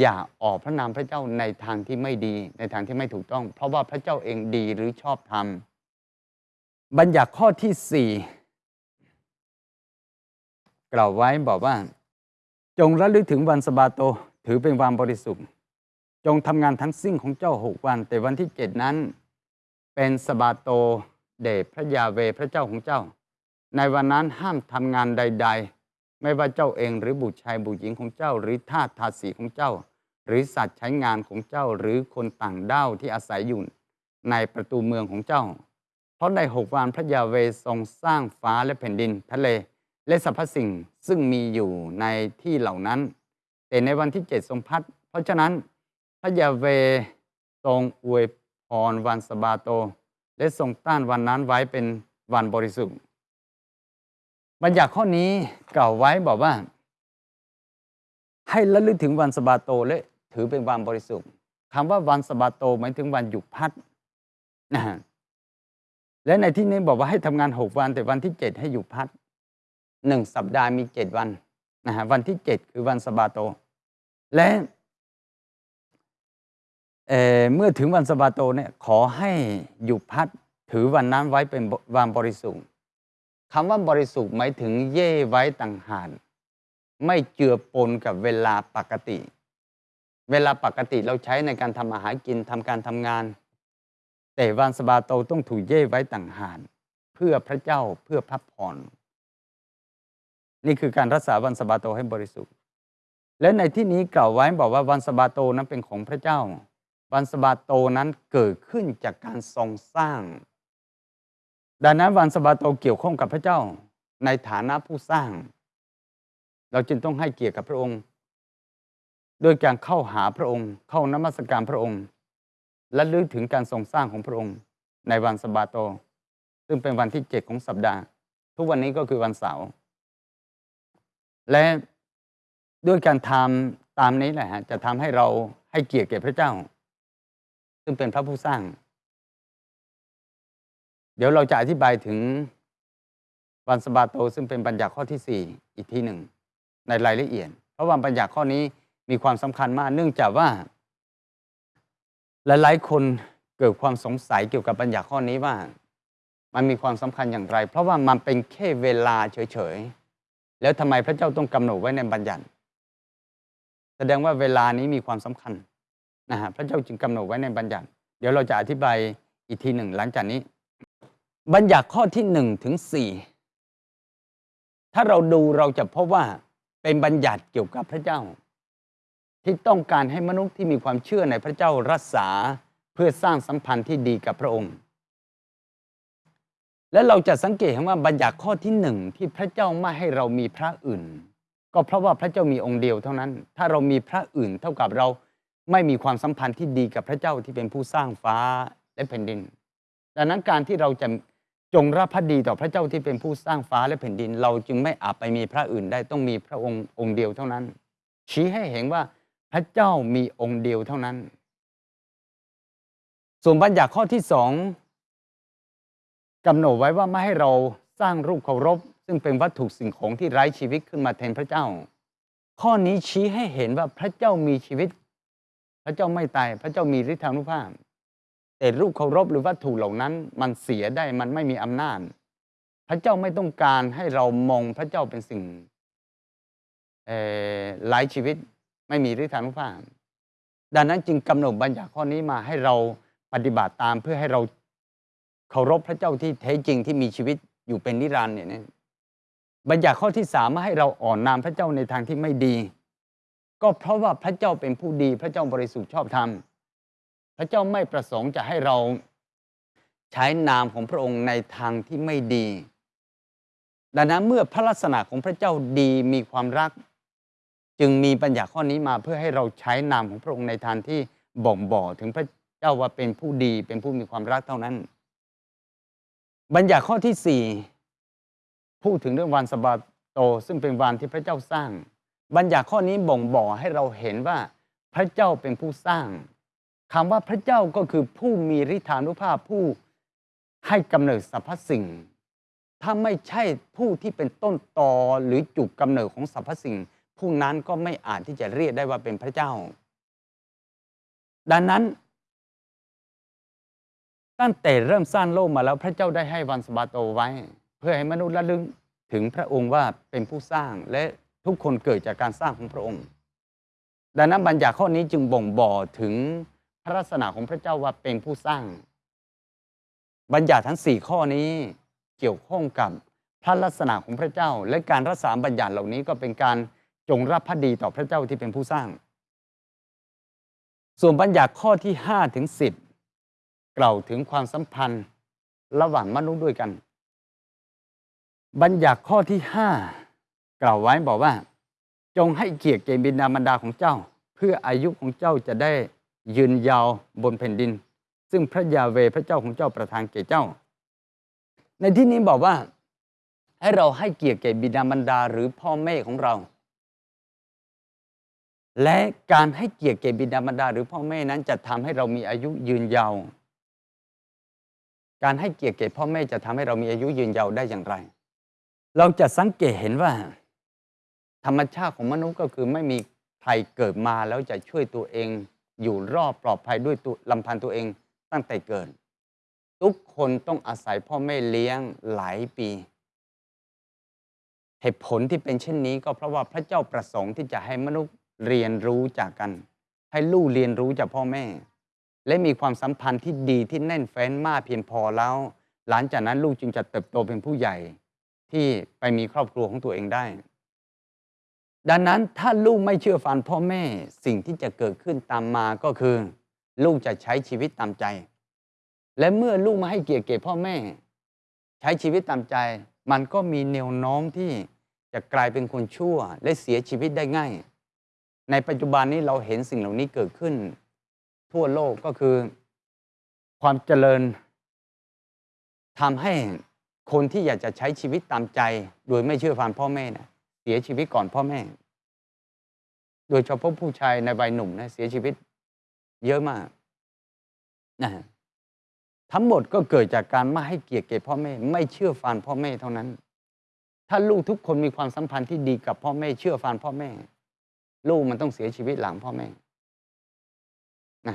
อย่าออกพระนามพระเจ้าในทางที่ไม่ดี ในทางที่ไม่ถูกต้อง เพราะว่าพระเจ้าเองดีหรือชอบธรรมบัญญัติข้อที่สี่กล่าวไว้บอกว่า จงระลึกถึงวันสะบาโตถือเป็นวันบริสุทธิ์ จงทำงานทั้งสิ้นของเจ้าหกวัน แต่วันที่เจ็ดนั้น เป็นสบาโตเดชพระยาเวพระเจ้าของเจ้า ในวันนั้นห้ามทำงานใด ๆ ไม่ว่าเจ้าเองหรือบุตรชายบุตรหญิงของเจ้า หรือทาสทาสีของเจ้า หรือสัตว์ใช้งานของเจ้าหรือคนต่างด้าวที่อาศัยอยู่ในประตูเมืองของเจ้า เพราะในหกวันพระยาเวทรงสร้างฟ้าและแผ่นดินทะเล และสรรพสิ่งซึ่งมีอยู่ในที่เหล่านั้น แต่ในวันที่เจ็ดทรงพัด เพราะฉะนั้น ระยาเวทรงอวยพรวันสบาโต และทรงต้านวันนั้นไว้เป็นวันบริสุทธิ์บัญญัติข้อนี้กล่าวไว้บอกว่า ให้ระลึกถึงวันสบาโตและถือเป็นวันบริสุทธิ์คำว่าวันสบาโตหมายถึงวันหยุดพักนะและในที่นี้บอกว่าให้ทำงานหกวันแต่วันที่เจ็ดให้หยุดพักหนึ่งสัปดาห์มีเจ็ดวันนะฮะวันที่เจ็ดคือวันสบาโต และ เอ่เมื่อถึงวันสบาโตเนี่ยขอให้หยุดพักถือวันนั้นไว้เป็นวันบริสุทธิ์คำว่าบริสุทธิ์หมายถึงเย่ไว้ต่างหากไม่เจือปนกับเวลาปกติ เวลาปกติเราใช้ในการทำอาหารกินทำการทำงาน แต่วันสบาโตต้องถูกเย่ไว้ต่างหากเพื่อพระเจ้าเพื่อพักผ่อนนี่คือการรักษาวันสบาโตให้บริสุทธิ์ และในที่นี้กล่าวไว้บอกว่าวันสบาโตนั้นเป็นของพระเจ้า วันสะบาโตนั้นเกิดขึ้นจากการทรงสร้าง ดังนั้นวันสะบาโตเกี่ยวข้องกับพระเจ้าในฐานะผู้สร้าง เราจึงต้องให้เกียรติกับพระองค์ โดยการเข้าหาพระองค์ เข้านมัสการพระองค์ และลึกถึงการทรงสร้างของพระองค์ ในวันสะบาโต ซึ่งเป็นวันที่เจ็ดของสัปดาห์ ทุกวันนี้ก็คือวันเสาร์และด้วยการทำตามนี้แหละฮะจะทำให้เราให้เกียรติแก่พระเจ้า ซึ่งเป็นพระผู้สร้าง เดี๋ยวเราจะอธิบายถึงวันสบาโต ซึ่งเป็นบัญญัติข้อที่สี่อีกทีหนึ่ง ในรายละเอียด เพราะว่าบัญญัติข้อนี้มีความสำคัญมาก เนื่องจากว่า หลายๆคนเกิดความสงสัยเกี่ยวกับบัญญัติข้อนี้ว่า มันมีความสำคัญอย่างไร เพราะว่ามันเป็นแค่เวลาเฉยๆแล้วทำไมพระเจ้าต้องกำหนดไว้ในบัญญัติ แสดงว่าเวลานี้มีความสำคัญ นะฮะพระเจ้าจึงกำหนดไว้ในบัญญัติ เดี๋ยวเราจะอธิบายอีกทีหนึ่งหลังจากนี้ บัญญัติข้อที่หนึ่งถึงสี่ถ้าเราดูเราจะพบว่าเป็นบัญญัติเกี่ยวกับพระเจ้า ที่ต้องการให้มนุษย์ที่มีความเชื่อในพระเจ้ารักษาเพื่อสร้างสัมพันธ์ที่ดีกับพระองค์ และเราจะสังเกตเห็นว่าบัญญัติข้อที่หนึ่งที่พระเจ้าไม่ให้เรามีพระอื่น ก็เพราะว่าพระเจ้ามีองค์เดียวเท่านั้น ถ้าเรามีพระอื่นเท่ากับเรา ไม่มีความสัมพันธ์ที่ดีกับพระเจ้าที่เป็นผู้สร้างฟ้าและแผ่นดิน ดังนั้นการที่เราจะจงรับพระดีต่อพระเจ้าที่เป็นผู้สร้างฟ้าและแผ่นดิน เราจึงไม่อาจไปมีพระอื่นได้ต้องมีพระองค์องค์เดียวเท่านั้น ชี้ให้เห็นว่าพระเจ้ามีองค์เดียวเท่านั้น ส่วนบัญญัติข้อที่สองกำหนดไว้ว่าไม่ให้เราสร้างรูปเคารพ ซึ่งเป็นวัตถุสิ่งของที่ไร้ชีวิตขึ้นมาแทนพระเจ้า ข้อนี้ชี้ให้เห็นว่าพระเจ้ามีชีวิต พระเจ้าไม่ตายพระเจ้ามีฤทธานุภาพ แต่รูปเคารพหรือวัตถุเหล่านั้น มันเสียได้มันไม่มีอำนาจ พระเจ้าไม่ต้องการให้เรามองพระเจ้าเป็นสิ่งไร้ชีวิตไม่มีฤทธานุภาพ ดังนั้นจึงกำหนดบัญญัติข้อนี้มาให้เราปฏิบัติตามเพื่อให้เราเคารพพระเจ้าที่แท้จริงที่มีชีวิตอยู่เป็นนิรันดร์เนี่ยบัญญัติข้อที่สามมาให้เราอ่อนนามพระเจ้าในทางที่ไม่ดี ก็เพราะว่าพระเจ้าเป็นผู้ดี พระเจ้าบริสุทธิ์ชอบธรรม พระเจ้าไม่ประสงค์จะให้เราใช้นามของพระองค์ในทางที่ไม่ดี ดังนั้นเมื่อพระลักษณะของพระเจ้าดีมีความรัก จึงมีบัญญัติข้อนี้มาเพื่อให้เราใช้นามของพระองค์ในทางที่บ่งบอกถึงพระเจ้าว่าเป็นผู้ดีเป็นผู้มีความรักเท่านั้น บัญญัติข้อที่สี่พูดถึงเรื่องวันสะบาโต ซึ่งเป็นวันที่พระเจ้าสร้าง บัญญัติข้อนี้บ่งบอกให้เราเห็นว่าพระเจ้าเป็นผู้สร้างคำว่าพระเจ้าก็คือผู้มีฤทธานุภาพผู้ให้กำเนิดสรรพสิ่ง ถ้าไม่ใช่ผู้ที่เป็นต้นตอหรือจุดกำเนิดของสรรพสิ่ง ผู้นั้นก็ไม่อาจที่จะเรียกได้ว่าเป็นพระเจ้า ดังนั้น ตั้งแต่เริ่มสร้างโลกมาแล้วพระเจ้าได้ให้วันสบาโตไว้ เพื่อให้มนุษย์ระลึกถึงพระองค์ว่าเป็นผู้สร้างและ ทุกคนเกิดจากการสร้างของพระองค์ ดังนั้นบัญญัติข้อนี้จึงบ่งบอกถึงพระลักษณะของพระเจ้าว่าเป็นผู้สร้าง บัญญัติทั้งสี่ข้อนี้เกี่ยวข้องกับพระลักษณะของพระเจ้า และการรักษาบัญญัติเหล่านี้ก็เป็นการจงรับพระดีต่อพระเจ้าที่เป็นผู้สร้าง ส่วนบัญญัติข้อที่5ถึง10 กล่าวถึงความสัมพันธ์ระหว่างมนุษย์ด้วยกัน บัญญัติข้อที่5 กล่าวไว้บอกว่า จงให้เกียรติแก่บิดามารดาของเจ้า เพื่ออายุของเจ้าจะได้ยืนยาวบนแผ่นดิน ซึ่งพระยาเวพระเจ้าของเจ้าประทานแก่เจ้า ในที่นี้บอกว่าให้เราให้เกียรติแก่บิดามารดาหรือพ่อแม่ของเรา และการให้เกียรติแก่บิดามารดาหรือพ่อแม่นั้นจะทำให้เรามีอายุยืนยาว การให้เกียรติแก่พ่อแม่จะทำให้เรามีอายุยืนยาวได้อย่างไร เราจะสังเกตเห็นว่า ธรรมชาติของมนุษย์ก็คือไม่มีใครเกิดมาแล้วจะช่วยตัวเอง อยู่รอบปลอดภัยด้วยตัวลำพันตัวเองตั้งแต่เกิด ทุกคนต้องอาศัยพ่อแม่เลี้ยงหลายปี เหตุผลที่เป็นเช่นนี้ก็เพราะว่าพระเจ้าประสงค์ที่จะให้มนุษย์เรียนรู้จากกัน ให้ลูกเรียนรู้จากพ่อแม่ และมีความสัมพันธ์ที่ดีที่แน่นแฟ้นมากเพียงพอแล้ว หลังจากนั้นลูกจึงจะเติบโตเป็นผู้ใหญ่ที่ไปมีครอบครัวของตัวเองได้ ดังนั้นถ้าลูกไม่เชื่อฟังพ่อแม่สิ่งที่จะเกิดขึ้นตามมาก็คือ ลูกจะใช้ชีวิตตามใจ และเมื่อลูกมาให้เกียรติแก่พ่อแม่ ใช้ชีวิตตามใจ มันก็มีแนวโน้มที่จะกลายเป็นคนชั่วและเสียชีวิตได้ง่าย ในปัจจุบันนี้เราเห็นสิ่งเหล่านี้เกิดขึ้น ทั่วโลกก็คือ ความเจริญทำให้คนที่อยากจะใช้ชีวิตตามใจ โดยไม่เชื่อฟังพ่อแม่นะ เสียชีวิตก่อนพ่อแม่ โดยเฉพาะผู้ชายในวัยหนุ่มนะเสียชีวิต เยอะมากนะทั้งหมดก็เกิดจากการไม่ให้เกียรติแก่พ่อแม่ ไม่เชื่อฟังพ่อแม่เท่านั้น ถ้าลูกทุกคนมีความสัมพันธ์ที่ดีกับพ่อแม่ เชื่อฟังพ่อแม่ ลูกมันต้องเสียชีวิตหลังพ่อแม่นะ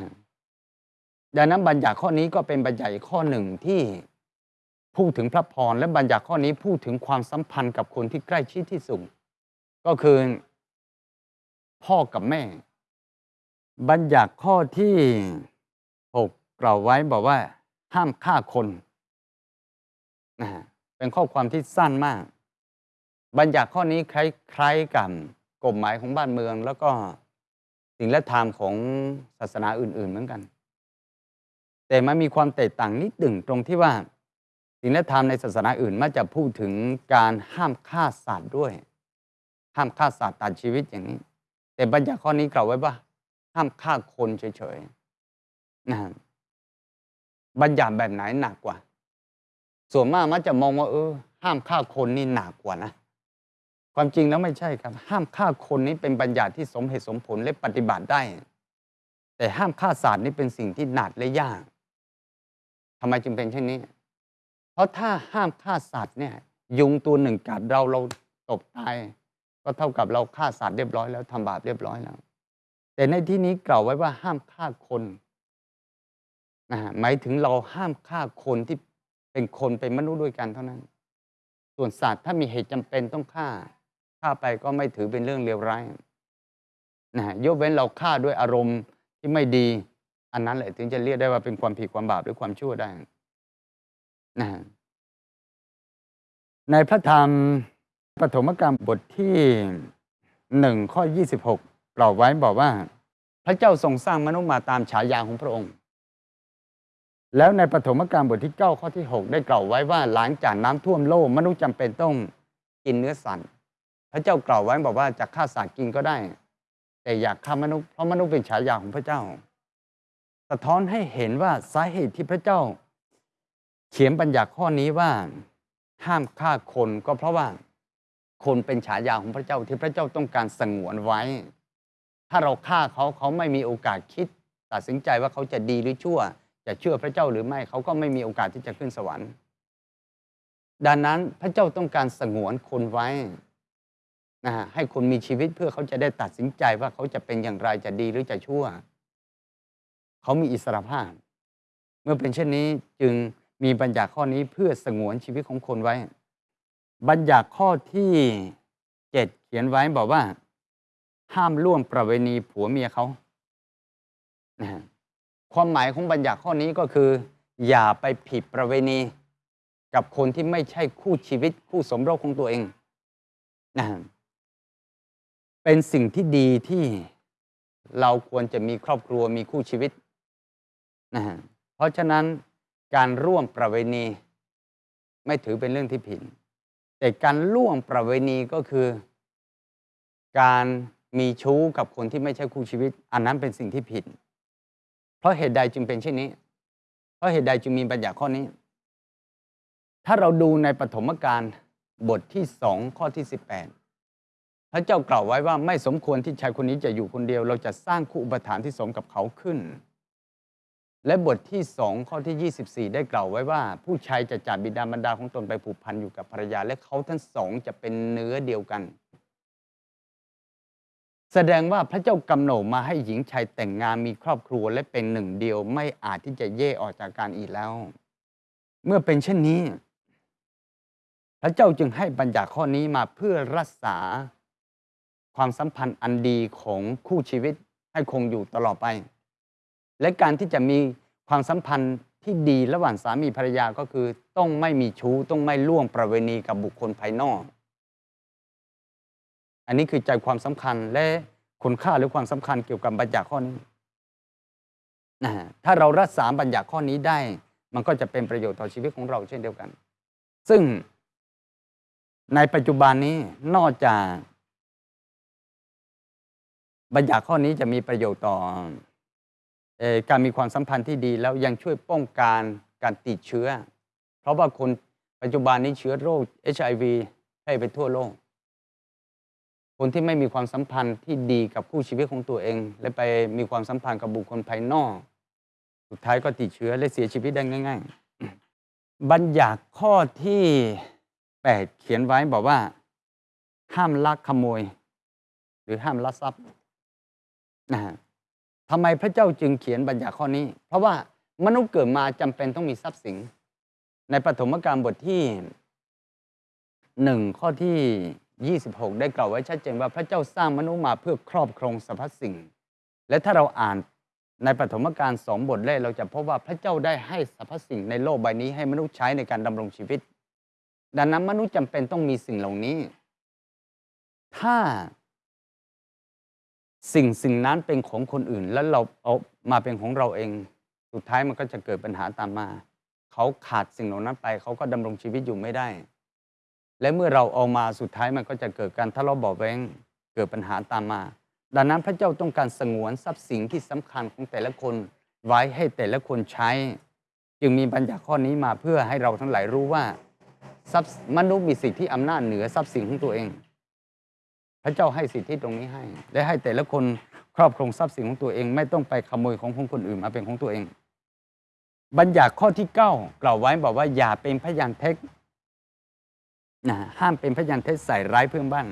ดังนั้นบัญญัติข้อนี้ก็เป็นบัญญัติข้อหนึ่งที่พูดถึงพระพรและบัญญัติข้อนี้พูดถึงความสัมพันธ์กับคนที่ใกล้ชิดที่สุด ก็คือ พ่อกับแม่ บัญญัติข้อที่หกกล่าวไว้บอกว่า ห้ามฆ่าคนนะเป็นข้อความที่สั้นมาก บัญญัติข้อนี้คล้ายๆกับกฎหมายของบ้านเมือง แล้วก็สิ่งและธรรมของศาสนาอื่น ๆ เหมือนกัน แต่มันมีความแตกต่างนิดหนึ่งตรงที่ว่าสิ่งและธรรมในศาสนาอื่นมักจะพูดถึงการห้ามฆ่าสัตว์ด้วย ห้ามฆ่าสัตว์ตัดชีวิตอย่างนี้ แต่บัญญัติข้อนี้กล่าวไว้ว่า ห้ามฆ่าคนเฉยๆนะบัญญัติแบบไหนหนักกว่า ส่วนมากมักจะมองว่าเออ ห้ามฆ่าคนนี่หนักกว่านะความจริงแล้วไม่ใช่ครับ ห้ามฆ่าคนนี้เป็นบัญญัติที่สมเหตุสมผลและปฏิบัติได้ แต่ห้ามฆ่าสัตว์นี่เป็นสิ่งที่หนักและยากทำไมจึงเป็นเช่นนี้ เพราะถ้าห้ามฆ่าสัตว์เนี่ย ยุงตัวหนึ่งกัดเราเราตบตาย ก็เท่ากับเราฆ่าสัตว์เรียบร้อยแล้วทำบาปเรียบร้อยแล้ว แต่ในที่นี้กล่าวไว้ว่าห้ามฆ่าคนนะหมายถึงเราห้ามฆ่าคนที่เป็นคนเป็นมนุษย์ด้วยกันเท่านั้น ส่วนสัตว์ถ้ามีเหตุจำเป็นต้องฆ่าฆ่าไปก็ไม่ถือเป็นเรื่องเลวร้ายนะยกเว้นเราฆ่าด้วยอารมณ์ที่ไม่ดี อันนั้นแหละถึงจะเรียกได้ว่าเป็นความผิดความบาปหรือความชั่วได้นะในพระธรรม ปฐมกรรมบทที่หนึ่งข้อยี่สิบหกกล่าวไว้บอกว่า พระเจ้าทรงสร้างมนุษย์มาตามฉายาของพระองค์ แล้วในปฐมกาลบทที่ 9 ข้อที่ 6 ได้กล่าวไว้ว่าหลังจากน้ำท่วมโลกมนุษย์จำเป็นต้องกินเนื้อสัตว์พระเจ้ากล่าวไว้บอกว่าจะฆ่าสัตว์กินก็ได้ แต่อยากฆ่ามนุษย์เพราะมนุษย์เป็นฉายาของพระเจ้า สะท้อนให้เห็นว่าสาเหตุที่พระเจ้า เขียนบัญญัติข้อนี้ว่า ห้ามฆ่าคนก็เพราะว่า คนเป็นฉายาของพระเจ้าที่พระเจ้าต้องการสงวนไว้ ถ้าเราฆ่าเขาเขาไม่มีโอกาสคิด ตัดสินใจว่าเขาจะดีหรือชั่ว จะเชื่อพระเจ้าหรือไม่เขาก็ไม่มีโอกาสที่จะขึ้นสวรรค์ ดังนั้นพระเจ้าต้องการสงวนคนไว้นะฮะให้คนมีชีวิตเพื่อเขาจะได้ตัดสินใจว่าเขาจะเป็นอย่างไรจะดีหรือจะชั่ว เขามีอิสรภาพ เมื่อเป็นเช่นนี้จึงมีบัญญัติข้อนี้เพื่อสงวนชีวิตของคนไว้ บัญญัติข้อที่เจ็ดเขียนไว้บอกว่า ห้ามล่วงประเวณีผัวเมียเขาความหมายของบัญญัติข้อนี้ก็คือ อย่าไปผิดประเวณีกับคนที่ไม่ใช่คู่ชีวิตคู่สมรสของตัวเองนะเป็นสิ่งที่ดีที่เราควรจะมีครอบครัวมีคู่ชีวิตนะเพราะฉะนั้นการร่วมประเวณี ไม่ถือเป็นเรื่องที่ผิด แต่การล่วงประเวณีก็คือ การมีชู้กับคนที่ไม่ใช่คู่ชีวิต อันนั้นเป็นสิ่งที่ผิด เพราะเหตุใดจึงเป็นเช่นนี้ เพราะเหตุใดจึงมีบัญญัติข้อนี้ ถ้าเราดูในปฐมกาลบทที่สองข้อที่ 18 พระเจ้ากล่าวไว้ว่าไม่สมควรที่ชายคนนี้จะอยู่คนเดียว เราจะสร้างคู่อุปถัมภ์ที่สมกับเขาขึ้น และบทที่สองข้อที่ 24 ได้กล่าวไว้ว่า ผู้ชายจะจากบิดามารดาของตนไปผูกพันอยู่กับภรรยา และเขาทั้งสองจะเป็นเนื้อเดียวกัน แสดงว่าพระเจ้ากำหนดมาให้หญิงชายแต่งงานมีครอบครัวและเป็นหนึ่งเดียวไม่อาจที่จะแยกออกจากกันอีกแล้ว เมื่อเป็นเช่นนี้ พระเจ้าจึงให้บัญญัติข้อนี้มาเพื่อรักษาความสัมพันธ์อันดีของคู่ชีวิตให้คงอยู่ตลอดไป และการที่จะมีความสัมพันธ์ที่ดีระหว่างสามีภรรยาก็คือ ต้องไม่มีชู้ต้องไม่ล่วงประเวณีกับบุคคลภายนอก อันนี้คือใจความสำคัญและคุณค่าหรือความสำคัญเกี่ยวกับบัญญัติข้อนี้นะถ้าเรารักษาบัญญัติข้อนี้ได้ มันก็จะเป็นประโยชน์ต่อชีวิตของเราเช่นเดียวกัน ซึ่งในปัจจุบันนี้นอกจาก บัญญัติข้อนี้จะมีประโยชน์ต่อ การมีความสัมพันธ์ที่ดีแล้วยังช่วยป้องกันการติดเชื้อ เพราะว่าคนปัจจุบันนี้เชื้อโรค HIV แพร่ไปทั่วโลก คนที่ไม่มีความสัมพันธ์ที่ดีกับคู่ชีวิตของตัวเอง และไปมีความสัมพันธ์กับบุคคลภายนอก สุดท้ายก็ติดเชื้อและเสียชีวิตได้ง่าย ๆ บัญญัติข้อที่แปดเขียนไว้บอกว่า ห้ามลักขโมย หรือห้ามลักทรัพย์นะฮะ ทำไมพระเจ้าจึงเขียนบัญญัติข้อนี้ เพราะว่ามนุษย์เกิดมาจำเป็นต้องมีทรัพย์สิน ในปฐมกาลบทที่หนึ่งข้อที่ 26 ได้กล่าวไว้ชัดเจนว่าพระเจ้าสร้างมนุษย์มาเพื่อครอบครองสรรพสิ่ง และถ้าเราอ่านในปฐมกาลสองบทแรกเราจะพบว่าพระเจ้าได้ให้สรรพสิ่งในโลกใบนี้ให้มนุษย์ใช้ในการดำรงชีวิต ดังนั้นมนุษย์จำเป็นต้องมีสิ่งเหล่านี้ ถ้า สิ่งสิ่งนั้นเป็นของคนอื่น แล้วเราเอามาเป็นของเราเอง สุดท้ายมันก็จะเกิดปัญหาตามมา เขาขาดสิ่งเหล่านั้นไป เขาก็ดำรงชีวิตอยู่ไม่ได้ และเมื่อเราเอามาสุดท้ายมันก็จะเกิดการทะเลาะเบาแวงเกิดปัญหาตามมา ดังนั้นพระเจ้าต้องการสงวนทรัพย์สินที่สำคัญของแต่ละคนไว้ให้แต่ละคนใช้ จึงมีบัญญัติข้อนี้มาเพื่อให้เราทั้งหลายรู้ว่าทรัพย์มนุษย์มีสิทธิอำนาจเหนือทรัพย์สินของตัวเอง พระเจ้าให้สิทธิตรงนี้ให้ และให้แต่ละคนครอบครองทรัพย์สินของตัวเอง ไม่ต้องไปขโมยของของคนอื่นมาเป็นของตัวเอง บัญญัติข้อที่เก้ากล่าวไว้บอกว่าอย่าเป็นพยานเท็จนะห้ามเป็นพยานเท็จใส่ร้ายเพื่อนบ้าน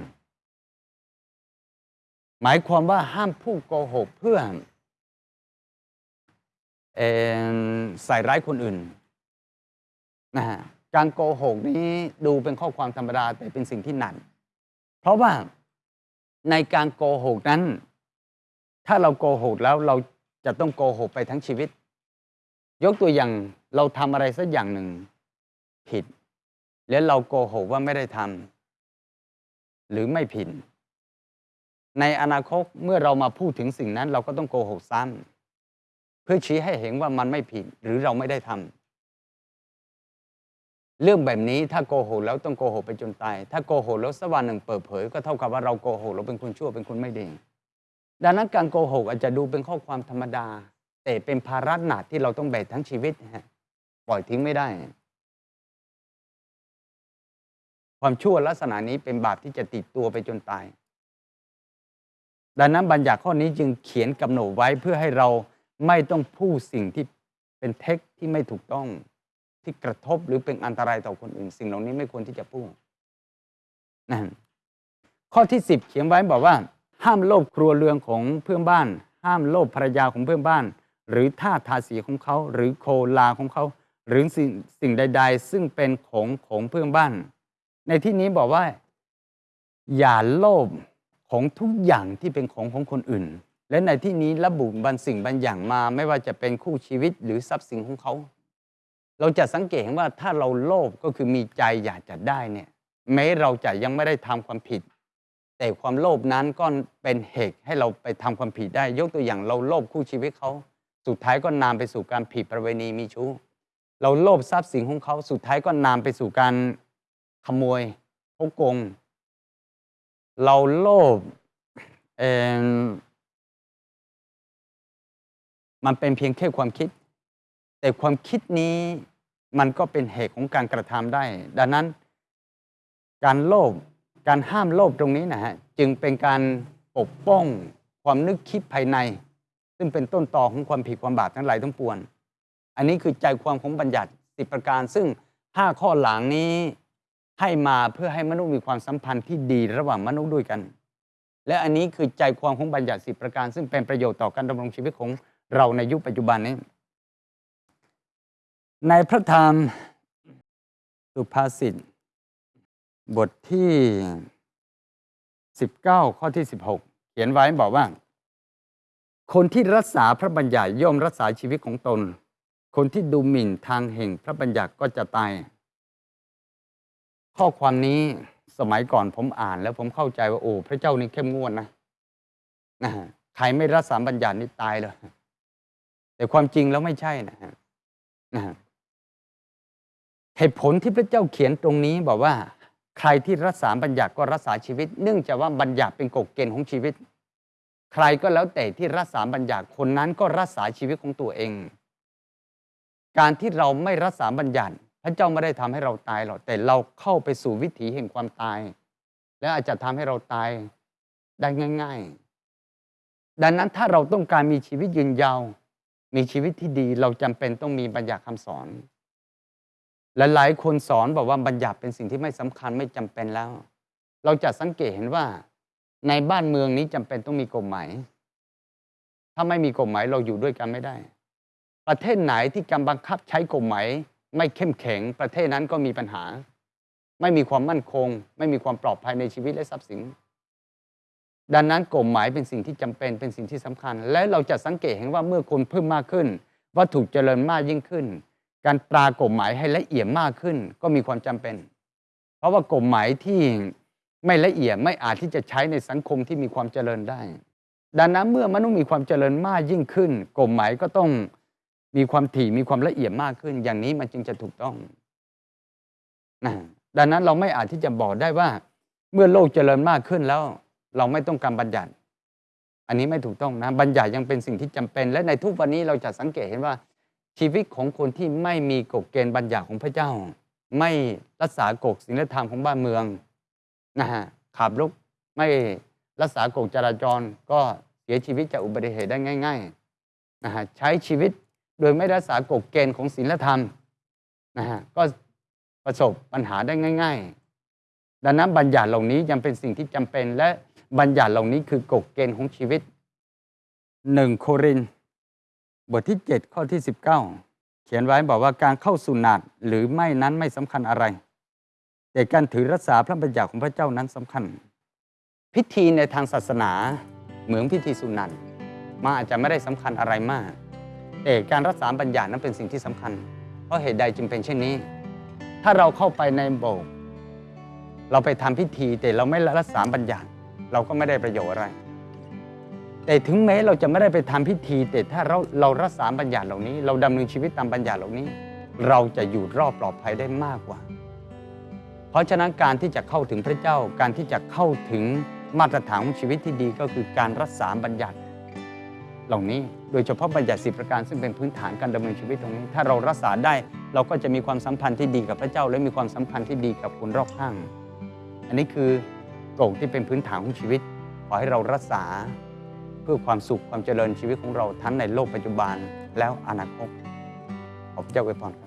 หมายความว่าห้ามพูดโกหกเพื่อเอ่อใส่ร้ายคนอื่นนะฮะการโกหกนี้ดูเป็นข้อความธรรมดาแต่เป็นสิ่งที่หนักเพราะว่า ในการโกหกนั้น ถ้าเราโกหกแล้วเราจะต้องโกหกไปทั้งชีวิต ยกตัวอย่างเราทำอะไรสักอย่างหนึ่งผิด แล้วเราโกหกว่าไม่ได้ทำหรือไม่ผิด ในอนาคตเมื่อเรามาพูดถึงสิ่งนั้น เราก็ต้องโกหกซ้พื่อชี้ให้เห็นว่ามันไม่ผิดหรือเราไม่ได้ทำ เรื่องแบบนี้ถ้าโกหกแล้วต้องโกหกไปจนตาย ถ้าโกหกแล้วสักวันหนึ่งเปิดเผย ก็เท่ากับว่าเราโกหกเราเป็นคนชั่วเป็นคนไม่ดี ดังนั้นการโกหกอาจจะดูเป็นข้อความธรรมดา แต่เป็นภาระหนักที่เราต้องแบกทั้งชีวิตปล่อยทิ้งไม่ได้ ความชั่วลักษณะนี้เป็นบาปที่จะติดตัวไปจนตาย ดังนั้นบัญญัติข้อนี้จึงเขียนกำหนดไว้เพื่อให้เราไม่ต้องพูดสิ่งที่เป็นเท็จที่ไม่ถูกต้อง ที่กระทบหรือเป็นอันตรายต่อคนอื่น สิ่งเหล่านี้ไม่ควรที่จะพูดนั่นข้อที่สิบเขียนไว้บอกว่า ห้ามโลภครัวเรือนของเพื่อนบ้าน ห้ามโลภภรรยาของเพื่อนบ้าน หรือท่าทาสีของเขา หรือโคลาของเขา หรือสิ่งสิ่งใด ๆ ซึ่งเป็นของของเพื่อนบ้าน ในที่นี้บอกว่า อย่าโลภของทุกอย่างที่เป็นของของคนอื่น และในที่นี้ระบุบางสิ่งบางอย่างมา ไม่ว่าจะเป็นคู่ชีวิตหรือทรัพย์สินของเขา เราจะสังเกตเห็นว่าถ้าเราโลภก็คือมีใจอยากจะได้เนี่ยแม้เราจะยังไม่ได้ทำความผิด แต่ความโลภนั้นก็เป็นเหตุให้เราไปทำความผิดได้ ยกตัวอย่างเราโลภคู่ชีวิตเขาสุดท้ายก็นำไปสู่การผิดประเวณีมีชู้ เราโลภทรัพย์สินของเขาสุดท้ายก็นำไปสู่การขโมยพกโกง เราโลภเอมันเป็นเพียงแค่ความคิด แต่ความคิดนี้มันก็เป็นเหตุของการกระทำได้ ดังนั้น การโลภการห้ามโลภตรงนี้นะฮะจึงเป็นการปกป้องความนึกคิดภายใน ซึ่งเป็นต้นตอของความผิดความบาปทั้งหลายทั้งปวงอันนี้คือใจความของบัญญัติสิประการ ซึ่งห้าข้อหลังนี้ให้มาเพื่อให้มนุษย์มีความสัมพันธ์ที่ดีระหว่างมนุษย์ด้วยกัน และอันนี้คือใจความของบัญญัติสิประการ ซึ่งเป็นประโยชน์ต่อการดำรงชีวิตของเราในยุคปัจจุบันนี้ ในพระธรรมสุภาษิตบทที่ 19 ข้อที่ 16 เขียนไว้บอกว่า คนที่รักษาพระบัญญัติย่อมรักษาชีวิตของตน คนที่ดูหมิ่นทางแห่งพระบัญญัติก็จะตาย ข้อความนี้สมัยก่อนผมอ่านแล้วผมเข้าใจว่าโอ้พระเจ้านี่เข้มงวดนะนะใครไม่รักษาบัญญัตินี่ตายเลยแต่ความจริงแล้วไม่ใช่นะฮะนะฮะ เหตุผลที่พระเจ้าเขียนตรงนี้บอกว่า ใครที่รักษาบัญญัติก็รักษาชีวิต เนื่องจากว่าบัญญัติเป็นกฎเกณฑ์ของชีวิต ใครก็แล้วแต่ที่รักษาบัญญัติคนนั้นก็รักษาชีวิตของตัวเอง การที่เราไม่รักษาบัญญัติ พระเจ้าไม่ได้ทำให้เราตายหรอกแต่เราเข้าไปสู่วิถีแห่งความตาย และอาจจะทำให้เราตายได้ง่าย ๆ ดังนั้นถ้าเราต้องการมีชีวิตยืนยาว มีชีวิตที่ดีเราจำเป็นต้องมีบัญญัติคำสอน และหลายคนสอนบอกว่าบัญญัติเป็นสิ่งที่ไม่สำคัญไม่จำเป็นแล้ว เราจะสังเกตเห็นว่า ในบ้านเมืองนี้จำเป็นต้องมีกฎหมาย ถ้าไม่มีกฎหมายเราอยู่ด้วยกันไม่ได้ ประเทศไหนที่กำบังคับใช้กฎหมายไม่เข้มแข็ง ประเทศนั้นก็มีปัญหา ไม่มีความมั่นคง ไม่มีความปลอดภัยในชีวิตและทรัพย์สิน ดังนั้นกฎหมายเป็นสิ่งที่จำเป็นเป็นสิ่งที่สำคัญ และเราจะสังเกตเห็นว่าเมื่อคนเพิ่มมากขึ้น วัตถุเจริญมากยิ่งขึ้น การปรากฎหมายให้ละเอียดมากขึ้นก็มีความจำเป็น เพราะว่ากฎหมายที่ไม่ละเอียดไม่อาจที่จะใช้ในสังคมที่มีความเจริญได้ ดังนั้นเมื่อมนุษย์มีความเจริญมากยิ่งขึ้นกฎหมายก็ต้องมีความถี่มีความละเอียดมากขึ้น อย่างนี้มันจึงจะถูกต้องนะดังนั้นเราไม่อาจที่จะบอกได้ว่า เมื่อโลกเจริญมากขึ้นแล้ว เราไม่ต้องการบัญญัติ อันนี้ไม่ถูกต้องนะบัญญัติยังเป็นสิ่งที่จำเป็น และในทุกวันนี้เราจะสังเกตเห็นว่า ชีวิตของคนที่ไม่มีกฎเกณฑ์บัญญัติของพระเจ้า ไม่รักษากฎศีลธรรมของบ้านเมืองนะฮะขับรถไม่รักษากฎจราจรก็เสียชีวิตจากอุบัติเหตุได้ง่ายๆนะฮะใช้ชีวิตโดยไม่รักษากฎเกณฑ์ของศีลธรรมนะฮะก็ประสบปัญหาได้ง่าย ๆ ดังนั้นบัญญัติเหล่านี้ยังเป็นสิ่งที่จำเป็นและบัญญัติเหล่านี้คือกฎเกณฑ์ของชีวิตหนึ่งโครินธ์ บทที่ 7 ข้อที่ 19 เขียนไว้บอกว่าการเข้าสุนัตหรือไม่นั้นไม่สำคัญอะไร แต่การถือรักษาพระบัญญัติของพระเจ้านั้นสำคัญ พิธีในทางศาสนาเหมือนพิธีสุนัตมาอาจจะไม่ได้สำคัญอะไรมาก แต่การรักษาบัญญัตินั้นเป็นสิ่งที่สำคัญ เพราะเหตุใดจึงเป็นเช่นนี้ ถ้าเราเข้าไปในโบสถ์เราไปทำพิธีแต่เราไม่รักษาบัญญัติ เราก็ไม่ได้ประโยชน์อะไร แต่ถึงแม้เราจะไม่ได้ไปทำพิธี แต่ถ้าเราเรารักษาบัญญัติเหล่านี้ เราดำเนินชีวิตตามบัญญัติเหล่านี้ เราจะอยู่รอดปลอดภัยได้มากกว่า เพราะฉะนั้นการที่จะเข้าถึงพระเจ้าการที่จะเข้าถึงมาตรฐานของชีวิตที่ดีก็คือการรักษาบัญญัติ เหล่านี้โดยเฉพาะบัญญัติสิประการซึ่งเป็นพื้นฐานการดำเนินชีวิตตรงนี้ ถ้าเรารักษาได้เราก็จะมีความสัมพันธ์ที่ดีกับพระเจ้า และมีความสัมพันธ์ที่ดีกับคนรอบข้าง อันนี้คือโกฎที่เป็นพื้นฐานของชีวิตขอให้เรารักษา พื่อความสุขความเจริญชีวิตของเราทั้งในโลกปัจจุบันแล้วอนาคตขอบเจ้าไว้พรครับ